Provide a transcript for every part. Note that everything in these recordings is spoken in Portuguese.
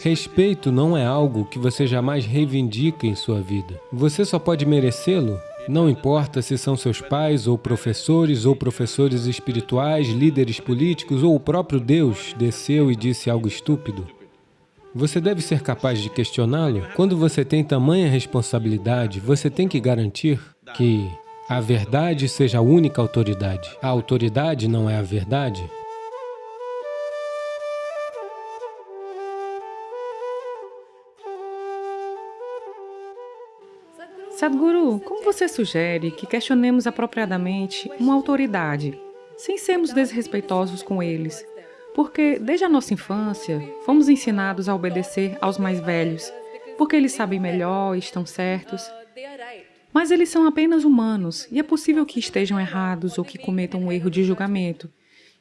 Respeito não é algo que você jamais reivindica em sua vida. Você só pode merecê-lo não importa se são seus pais, ou professores, ou professores espirituais, líderes políticos, ou o próprio Deus desceu e disse algo estúpido. Você deve ser capaz de questioná-lo. Quando você tem tamanha responsabilidade, você tem que garantir que a verdade seja a única autoridade. A autoridade não é a verdade. Sadhguru, como você sugere que questionemos apropriadamente uma autoridade, sem sermos desrespeitosos com eles? Porque, desde a nossa infância, fomos ensinados a obedecer aos mais velhos, porque eles sabem melhor e estão certos. Mas eles são apenas humanos, e é possível que estejam errados ou que cometam um erro de julgamento.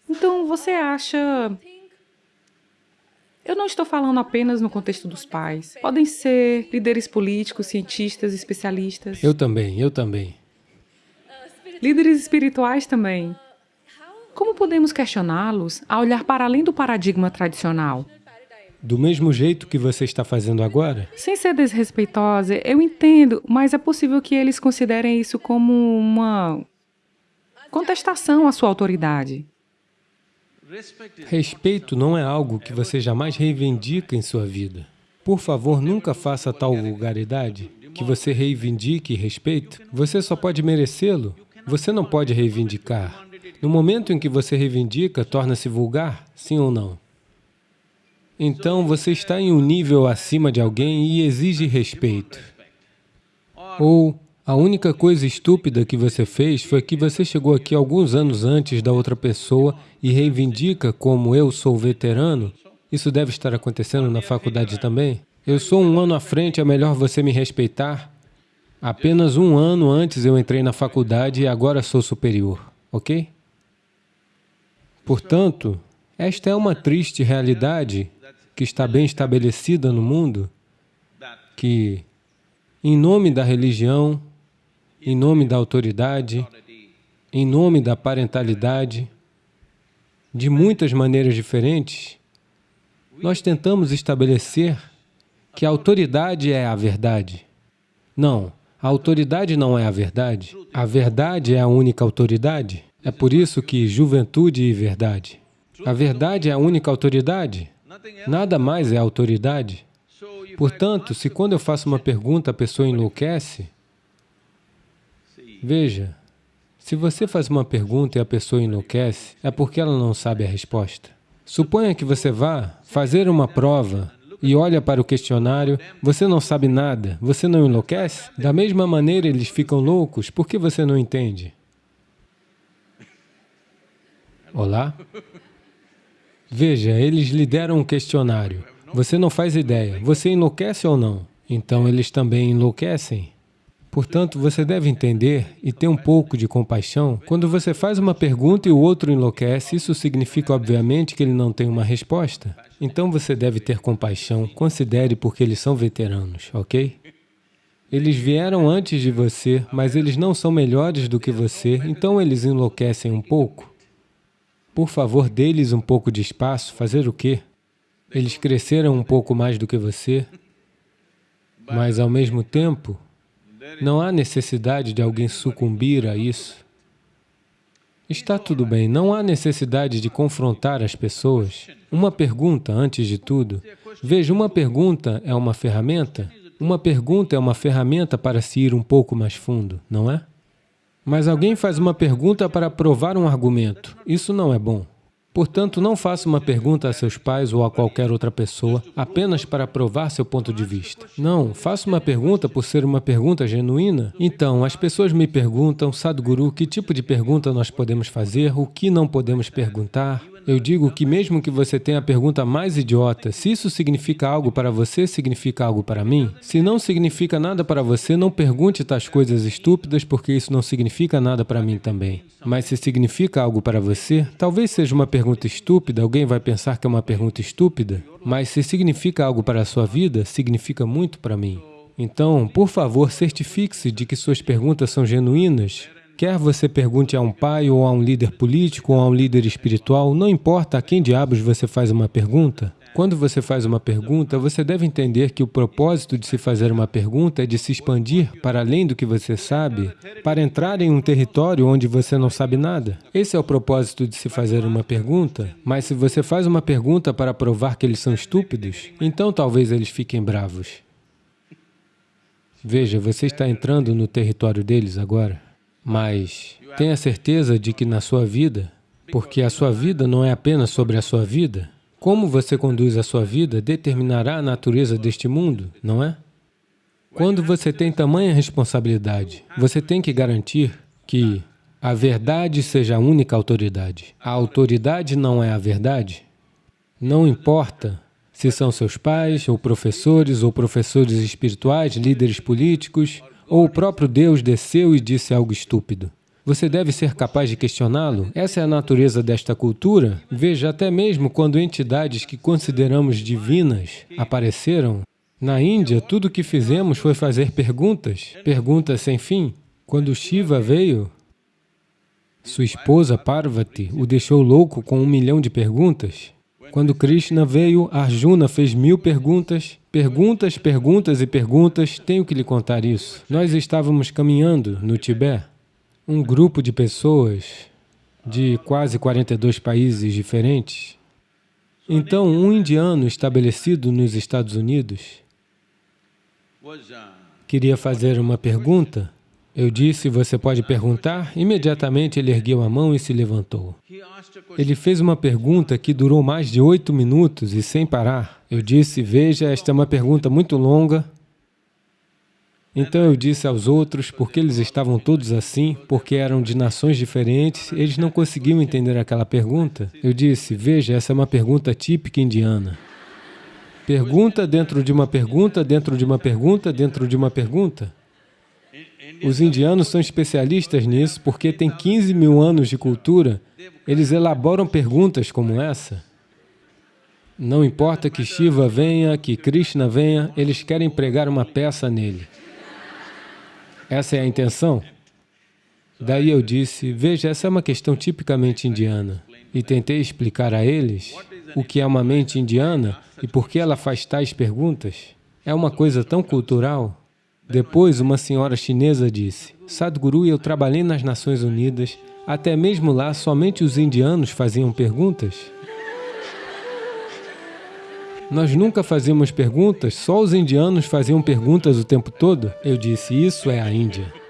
Então, você acha eu não estou falando apenas no contexto dos pais. Podem ser líderes políticos, cientistas, especialistas. Eu também, eu também. Líderes espirituais também. Como podemos questioná-los a olhar para além do paradigma tradicional? Do mesmo jeito que você está fazendo agora? Sem ser desrespeitosa, eu entendo, mas é possível que eles considerem isso como uma contestação à sua autoridade. Respeito não é algo que você jamais reivindica em sua vida. Por favor, nunca faça tal vulgaridade que você reivindique respeito. Você só pode merecê-lo, você não pode reivindicar. No momento em que você reivindica, torna-se vulgar, sim ou não? Então, você está em um nível acima de alguém e exige respeito. Ou a única coisa estúpida que você fez foi que você chegou aqui alguns anos antes da outra pessoa e reivindica como eu sou veterano. Isso deve estar acontecendo na faculdade também. Eu sou um ano à frente, é melhor você me respeitar. Apenas um ano antes eu entrei na faculdade e agora sou superior, ok? Portanto, esta é uma triste realidade que está bem estabelecida no mundo, que, em nome da religião, em nome da autoridade, em nome da parentalidade, de muitas maneiras diferentes, nós tentamos estabelecer que a autoridade é a verdade. Não, a autoridade não é a verdade. A verdade é a única autoridade. É por isso que juventude e verdade. A verdade é a única autoridade. Nada mais é autoridade. Portanto, se quando eu faço uma pergunta a pessoa enlouquece, Veja, se você faz uma pergunta e a pessoa enlouquece, é porque ela não sabe a resposta. Suponha que você vá fazer uma prova e olha para o questionário, você não sabe nada, você não enlouquece? Da mesma maneira eles ficam loucos, por que você não entende? Olá? Veja, eles lhe deram um questionário, você não faz ideia, você enlouquece ou não? Então eles também enlouquecem. Portanto, você deve entender e ter um pouco de compaixão. Quando você faz uma pergunta e o outro enlouquece, isso significa, obviamente, que ele não tem uma resposta. Então, você deve ter compaixão, considere porque eles são veteranos, ok? Eles vieram antes de você, mas eles não são melhores do que você, então eles enlouquecem um pouco. Por favor, dê-lhes um pouco de espaço, fazer o quê? Eles cresceram um pouco mais do que você, mas ao mesmo tempo, não há necessidade de alguém sucumbir a isso. Está tudo bem, não há necessidade de confrontar as pessoas. Uma pergunta, antes de tudo. Veja, uma pergunta é uma ferramenta. Uma pergunta é uma ferramenta para se ir um pouco mais fundo, não é? Mas alguém faz uma pergunta para provar um argumento. Isso não é bom. Portanto, não faça uma pergunta a seus pais ou a qualquer outra pessoa apenas para provar seu ponto de vista. Não, faça uma pergunta por ser uma pergunta genuína. Então, as pessoas me perguntam, Sadhguru, que tipo de pergunta nós podemos fazer, o que não podemos perguntar? Eu digo que mesmo que você tenha a pergunta mais idiota, se isso significa algo para você, significa algo para mim? Se não significa nada para você, não pergunte tais coisas estúpidas, porque isso não significa nada para mim também. Mas se significa algo para você, talvez seja uma pergunta estúpida, alguém vai pensar que é uma pergunta estúpida, mas se significa algo para a sua vida, significa muito para mim. Então, por favor, certifique-se de que suas perguntas são genuínas Quer você pergunte a um pai, ou a um líder político, ou a um líder espiritual, não importa a quem diabos você faz uma pergunta, Quando você faz uma pergunta, você deve entender que o propósito de se fazer uma pergunta é de se expandir para além do que você sabe, para entrar em um território onde você não sabe nada. Esse é o propósito de se fazer uma pergunta, mas se você faz uma pergunta para provar que eles são estúpidos, então talvez eles fiquem bravos. Veja, você está entrando no território deles agora, mas tenha certeza de que na sua vida, porque a sua vida não é apenas sobre a sua vida, como você conduz a sua vida determinará a natureza deste mundo, não é? Quando você tem tamanha responsabilidade, você tem que garantir que a verdade seja a única autoridade. A autoridade não é a verdade. Não importa se são seus pais, ou professores, ou professores espirituais, líderes políticos, ou o próprio Deus desceu e disse algo estúpido. Você deve ser capaz de questioná-lo. Essa é a natureza desta cultura. Veja, até mesmo quando entidades que consideramos divinas apareceram, na Índia, tudo o que fizemos foi fazer perguntas, perguntas sem fim. Quando Shiva veio, sua esposa Parvati o deixou louco com um milhão de perguntas. Quando Krishna veio, Arjuna fez mil perguntas, perguntas, perguntas e perguntas, tenho que lhe contar isso. Nós estávamos caminhando no Tibete, um grupo de pessoas de quase 42 países diferentes. Então, um indiano estabelecido nos Estados Unidos queria fazer uma pergunta. Eu disse, você pode perguntar? Imediatamente ele ergueu a mão e se levantou. Ele fez uma pergunta que durou mais de oito minutos e sem parar. Eu disse, veja, esta é uma pergunta muito longa, então eu disse aos outros, porque eles estavam todos assim, porque eram de nações diferentes, eles não conseguiam entender aquela pergunta. Eu disse, veja, essa é uma pergunta típica indiana. Pergunta dentro de uma pergunta, dentro de uma pergunta, dentro de uma pergunta. Os indianos são especialistas nisso porque têm 15 mil anos de cultura, eles elaboram perguntas como essa. Não importa que Shiva venha, que Krishna venha, eles querem pregar uma peça nele. Essa é a intenção? Daí eu disse, veja, essa é uma questão tipicamente indiana. E tentei explicar a eles o que é uma mente indiana e por que ela faz tais perguntas. É uma coisa tão cultural. Depois, uma senhora chinesa disse, Sadhguru, eu trabalhei nas Nações Unidas, até mesmo lá, somente os indianos faziam perguntas. Nós nunca fazíamos perguntas, só os indianos faziam perguntas o tempo todo. Eu disse, isso é a Índia.